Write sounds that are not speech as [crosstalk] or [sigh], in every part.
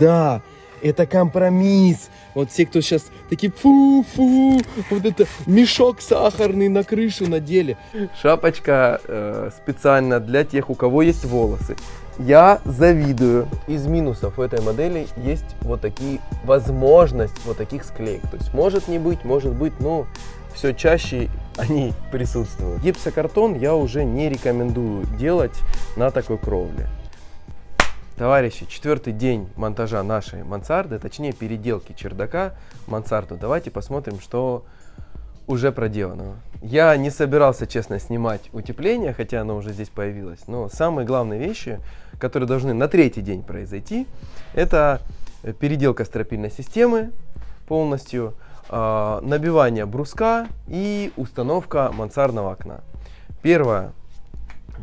Да, это компромисс. Вот все, кто сейчас такие фу-фу, вот это мешок сахарный на крышу надели. Шапочка э, специально для тех, у кого есть волосы. Я завидую. Из минусов у этой модели есть вот такие возможность вот таких склеек. То есть может не быть, может быть, но все чаще они присутствуют. Гипсокартон я уже не рекомендую делать на такой кровле. Товарищи, четвертый день монтажа нашей мансарды, точнее переделки чердака мансарду. Давайте посмотрим, что уже проделано. Я не собирался, честно, снимать утепление, хотя оно уже здесь появилось. Но самые главные вещи, которые должны на третий день произойти, это переделка стропильной системы полностью, э, набивание бруска и установка мансардного окна. Первое,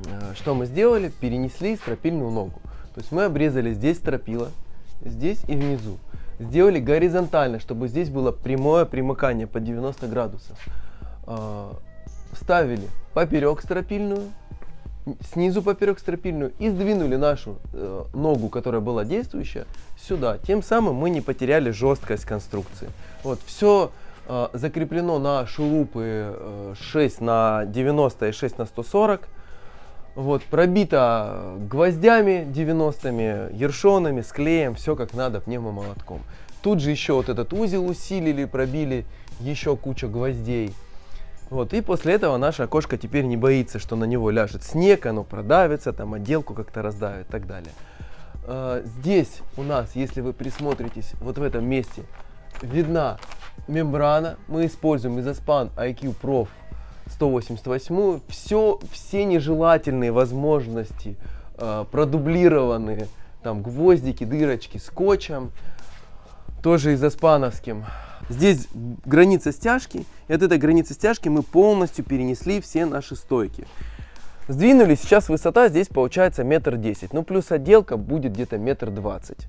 э, что мы сделали, перенесли стропильную ногу. То есть мы обрезали здесь стропила, здесь и внизу. Сделали горизонтально, чтобы здесь было прямое примыкание по 90 градусов. Э, вставили поперек стропильную, снизу поперек стропильную и сдвинули нашу э, ногу, которая была действующая, сюда. Тем самым мы не потеряли жесткость конструкции. Вот, все э, закреплено на шурупы э, 6 на 90 и 6 на 140. Вот, пробито гвоздями 90-ми, ершонами, склеем, все как надо, пневмомолотком. Тут же еще вот этот узел усилили, пробили, еще куча гвоздей. Вот, и после этого наша окошко теперь не боится, что на него ляжет снег, оно продавится, там отделку как-то раздавит и так далее. А, здесь у нас, если вы присмотритесь, вот в этом месте видна мембрана. Мы используем изосpan IQ Prof 188. Все, все нежелательные возможности э, продублированные, там гвоздики, дырочки скотчем, тоже изоспановским. Здесь граница стяжки, и от этой границы стяжки мы полностью перенесли все наши стойки. Сдвинули, сейчас высота здесь получается метр десять, ну плюс отделка будет где-то метр двадцать.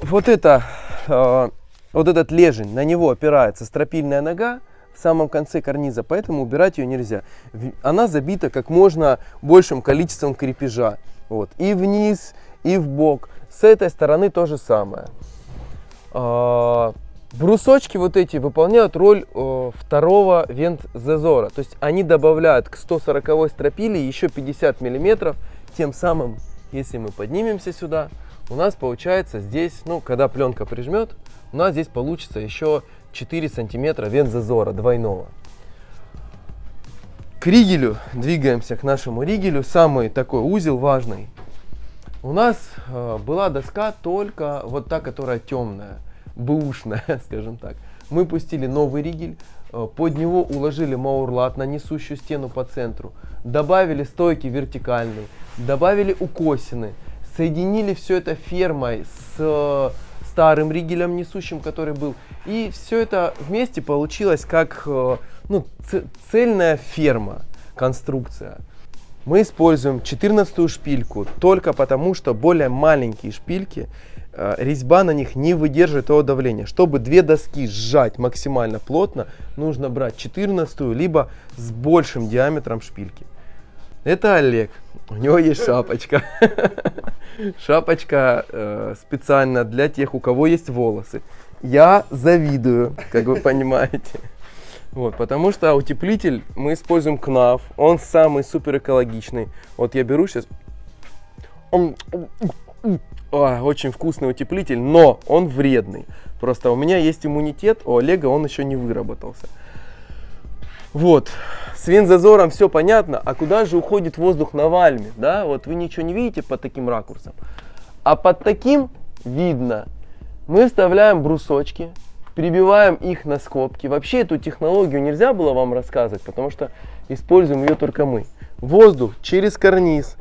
Вот это, э, вот этот лежень, на него опирается стропильная нога, в самом конце карниза, поэтому убирать ее нельзя. Она забита как можно большим количеством крепежа. Вот. И вниз, и в бок. С этой стороны то же самое. А, брусочки вот эти выполняют роль э, второго вент-зазора. То есть они добавляют к 140 стропили еще 50 миллиметров. Тем самым, если мы поднимемся сюда, у нас получается здесь, ну, когда пленка прижмет, у нас здесь получится еще 4 сантиметра вент-зазора двойного. К ригелю двигаемся, к нашему ригелю. Самый такой узел важный. У нас э, была доска только вот та, которая темная, бэушная, [laughs] скажем так. Мы пустили новый ригель, э, под него уложили маурлат на несущую стену по центру, добавили стойки вертикальные, добавили укосины, соединили все это фермой с э, старым ригелем несущим, который был. И все это вместе получилось как э, ну, цельная ферма, конструкция. Мы используем 14 шпильку только потому, что более маленькие шпильки, э, резьба на них не выдерживает того давления. Чтобы две доски сжать максимально плотно, нужно брать 14 либо с большим диаметром шпильки. Это Олег. У него есть шапочка. [laughs] Шапочка э, специально для тех, у кого есть волосы. Я завидую, как вы понимаете. Вот, потому что утеплитель мы используем КНАФ. Он самый супер экологичный. Вот я беру сейчас. О, очень вкусный утеплитель, но он вредный. Просто у меня есть иммунитет, у Олега он еще не выработался. Вот, с винзазором все понятно, а куда же уходит воздух на вальме, да, вот вы ничего не видите под таким ракурсом, а под таким видно. Мы вставляем брусочки, прибиваем их на скобки. Вообще эту технологию нельзя было вам рассказывать, потому что используем ее только мы. Воздух через карниз.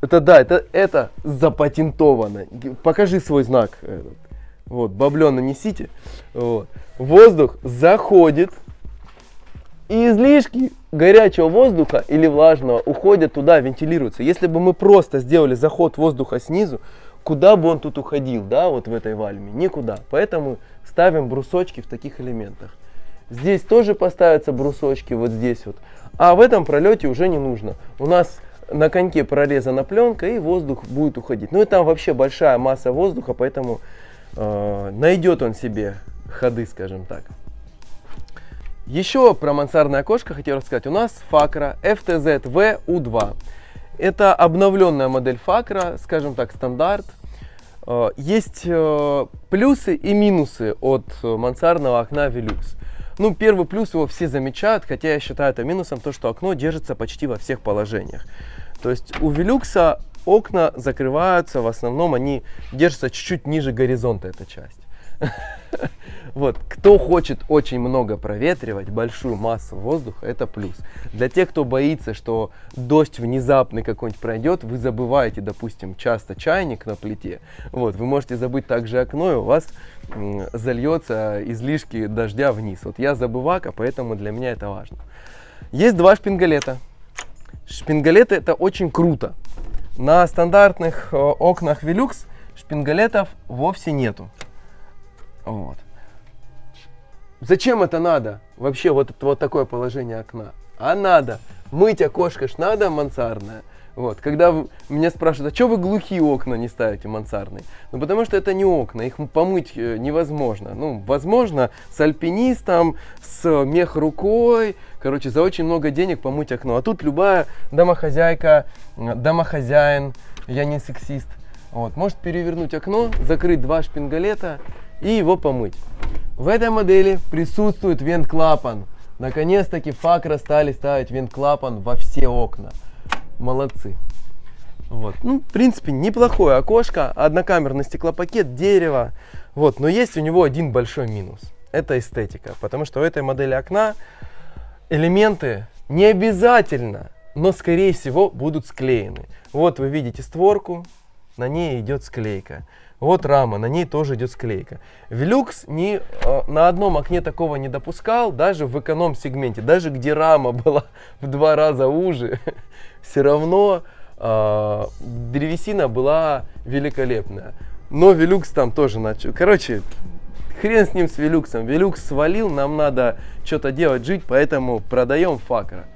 Это да, это, это запатентовано. Покажи свой знак. Вот, баблен нанесите. Вот. Воздух заходит и излишки горячего воздуха или влажного уходят туда, вентилируются. Если бы мы просто сделали заход воздуха снизу, куда бы он тут уходил, да, вот в этой вальме? Никуда. Поэтому ставим брусочки в таких элементах. Здесь тоже поставятся брусочки, вот здесь вот. А в этом пролете уже не нужно. У нас на коньке прорезана пленка, и воздух будет уходить. Ну и там вообще большая масса воздуха, поэтому э, найдет он себе ходы, скажем так. Еще про мансардное окошко хотел рассказать. У нас Факра FTZ VU2. Это обновленная модель Факра, скажем так, стандарт. Э, есть э, плюсы и минусы от мансардного окна Velux. Ну, первый плюс его все замечают, хотя я считаю это минусом, то, что окно держится почти во всех положениях. То есть у Велюкса окна закрываются, в основном они держатся чуть-чуть ниже горизонта, эта часть. [laughs] Вот, кто хочет очень много проветривать, большую массу воздуха, это плюс. Для тех, кто боится, что дождь внезапный какой-нибудь пройдет, вы забываете, допустим, часто чайник на плите, вот, вы можете забыть также окно, и у вас зальется излишки дождя вниз. Вот я забывака, поэтому для меня это важно. Есть два шпингалета. Шпингалеты это очень круто. На стандартных э, окнах Velux шпингалетов вовсе нету. Вот. Зачем это надо? Вообще вот, вот такое положение окна. А надо. Мыть окошко ж надо мансардное. Вот. Когда меня спрашивают, а что вы глухие окна не ставите мансардные? Ну, потому что это не окна, их помыть э, невозможно. Ну, возможно, с альпинистом, с мех рукой, короче, за очень много денег помыть окно. А тут любая домохозяйка, домохозяин, я не сексист, вот, может перевернуть окно, закрыть два шпингалета и его помыть. В этой модели присутствует вент-клапан. Наконец-таки Факра стали ставить вент-клапан во все окна. Молодцы. Вот. Ну, в принципе, неплохое окошко, однокамерный стеклопакет, дерево. Вот. Но есть у него один большой минус. Это эстетика. Потому что у этой модели окна элементы не обязательно, но скорее всего будут склеены. Вот вы видите створку, на ней идет склейка. Вот рама, на ней тоже идет склейка. Велюкс ни, э, на одном окне такого не допускал, даже в эконом-сегменте, даже где рама была в два раза уже, [laughs] все равно э, древесина была великолепная. Но Велюкс там тоже начал. Короче, хрен с ним с Велюксом. Велюкс свалил, нам надо что-то делать, жить, поэтому продаем факра.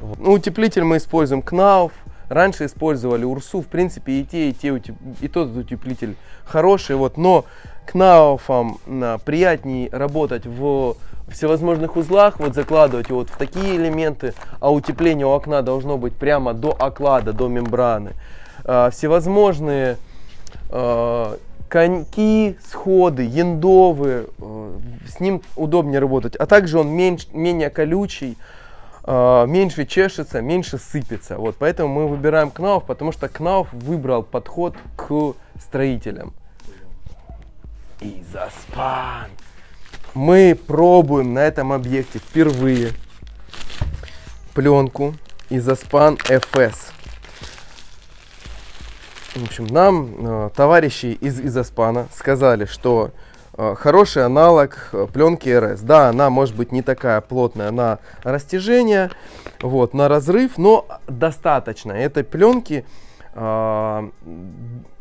Вот. Ну, утеплитель мы используем Кнауф. Раньше использовали Урсу, в принципе, и те, и те, и тот утеплитель хороший, вот, но Кнауфом приятнее работать в всевозможных узлах, вот закладывать вот в такие элементы, а утепление у окна должно быть прямо до оклада, до мембраны. А, всевозможные а, коньки, сходы, яндовые, а, с ним удобнее работать, а также он меньше, менее колючий, меньше чешется, меньше сыпется. Вот, поэтому мы выбираем Кнауф, потому что Кнауф выбрал подход к строителям. Изоспан. Мы пробуем на этом объекте впервые пленку Изоспан FS. В общем, нам э, товарищи из Изоспана сказали, что хороший аналог э, пленки РС. Да, она может быть не такая плотная на растяжение, вот, на разрыв, но достаточно. Этой пленки, э,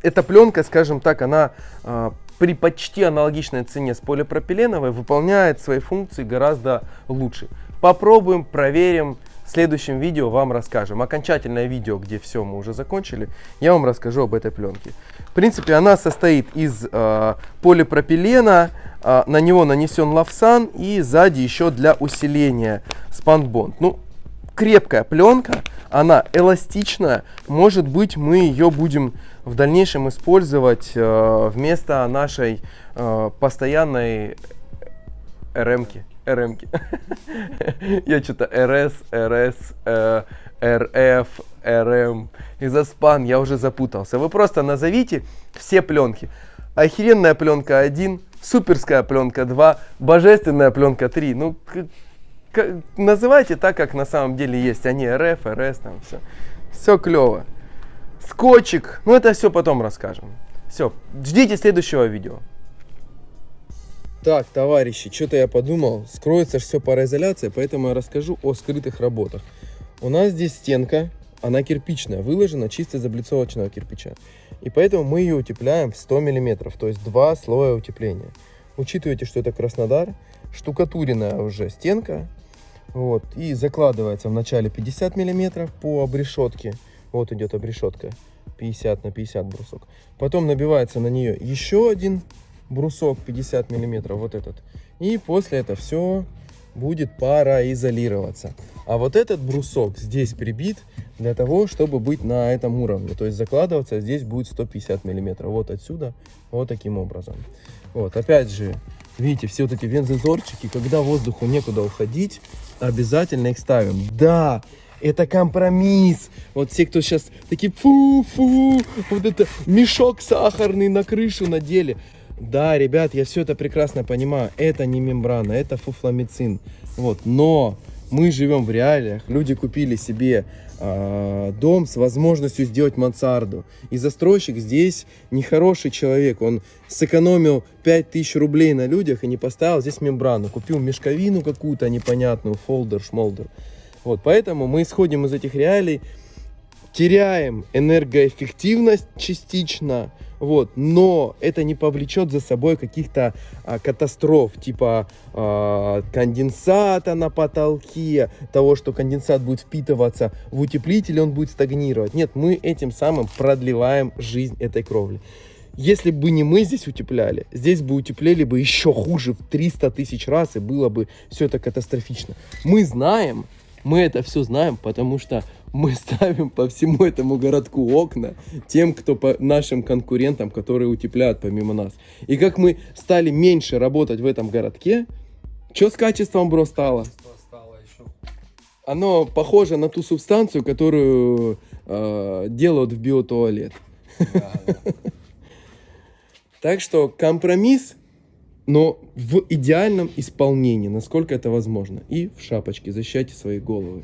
эта пленка, скажем так, она э, при почти аналогичной цене с полипропиленовой выполняет свои функции гораздо лучше. Попробуем, проверим, в следующем видео вам расскажем. Окончательное видео, где все мы уже закончили, я вам расскажу об этой пленке. В принципе, она состоит из э, полипропилена, э, на него нанесен лавсан и сзади еще для усиления спанбонд. Ну, крепкая пленка, она эластичная, может быть мы ее будем в дальнейшем использовать э, вместо нашей э, постоянной РМки. РМки. [laughs] Я что-то РС, РС, РФ, РМ. Изоспан, я уже запутался. Вы просто назовите все пленки. Охеренная пленка 1, суперская пленка 2, божественная пленка 3. Ну, называйте так, как на самом деле есть. Они РФ, РС, там все. Все клево. Скотчик. Ну, это все потом расскажем. Все, ждите следующего видео. Так, товарищи, что-то я подумал, скроется все пароизоляция, поэтому я расскажу о скрытых работах. У нас здесь стенка, она кирпичная, выложена чисто из облицовочного кирпича. И поэтому мы ее утепляем в 100 мм, то есть два слоя утепления. Учитывайте, что это Краснодар, штукатуренная уже стенка. Вот, и закладывается в начале 50 мм по обрешетке, Вот идет обрешетка. 50 на 50 брусок. Потом набивается на нее еще один брусок 50 миллиметров, вот этот. И после это все будет пароизолироваться. А вот этот брусок здесь прибит для того, чтобы быть на этом уровне. То есть закладываться здесь будет 150 миллиметров. Вот отсюда, вот таким образом. Вот, опять же, видите, все вот эти вензазорчики, когда воздуху некуда уходить, обязательно их ставим. Да, это компромисс. Вот все, кто сейчас такие, фу-фу, вот это мешок сахарный на крышу надели. Да, ребят, я все это прекрасно понимаю. Это не мембрана, это фуфламицин. Вот, но мы живем в реалиях. Люди купили себе э, дом с возможностью сделать мансарду. И застройщик здесь нехороший человек. Он сэкономил 5000 рублей на людях и не поставил здесь мембрану. Купил мешковину какую-то непонятную, фолдер, шмолдер. Вот, поэтому мы исходим из этих реалий, теряем энергоэффективность частично, вот, но это не повлечет за собой каких-то а, катастроф, типа а, конденсата на потолке, того, что конденсат будет впитываться в утеплитель, он будет стагнировать. Нет, мы этим самым продлеваем жизнь этой кровли. Если бы не мы здесь утепляли, здесь бы утеплили бы еще хуже в 300 тысяч раз, и было бы все это катастрофично. Мы знаем, мы это все знаем, потому что мы ставим по всему этому городку окна тем, кто по нашим конкурентам, которые утепляют помимо нас. И как мы стали меньше работать в этом городке, что с качеством, бро, стало? Оно похоже на ту субстанцию, которую э, делают в биотуалет. [laughs] Так что компромисс но в идеальном исполнении, насколько это возможно. И в шапочке защищайте свои головы.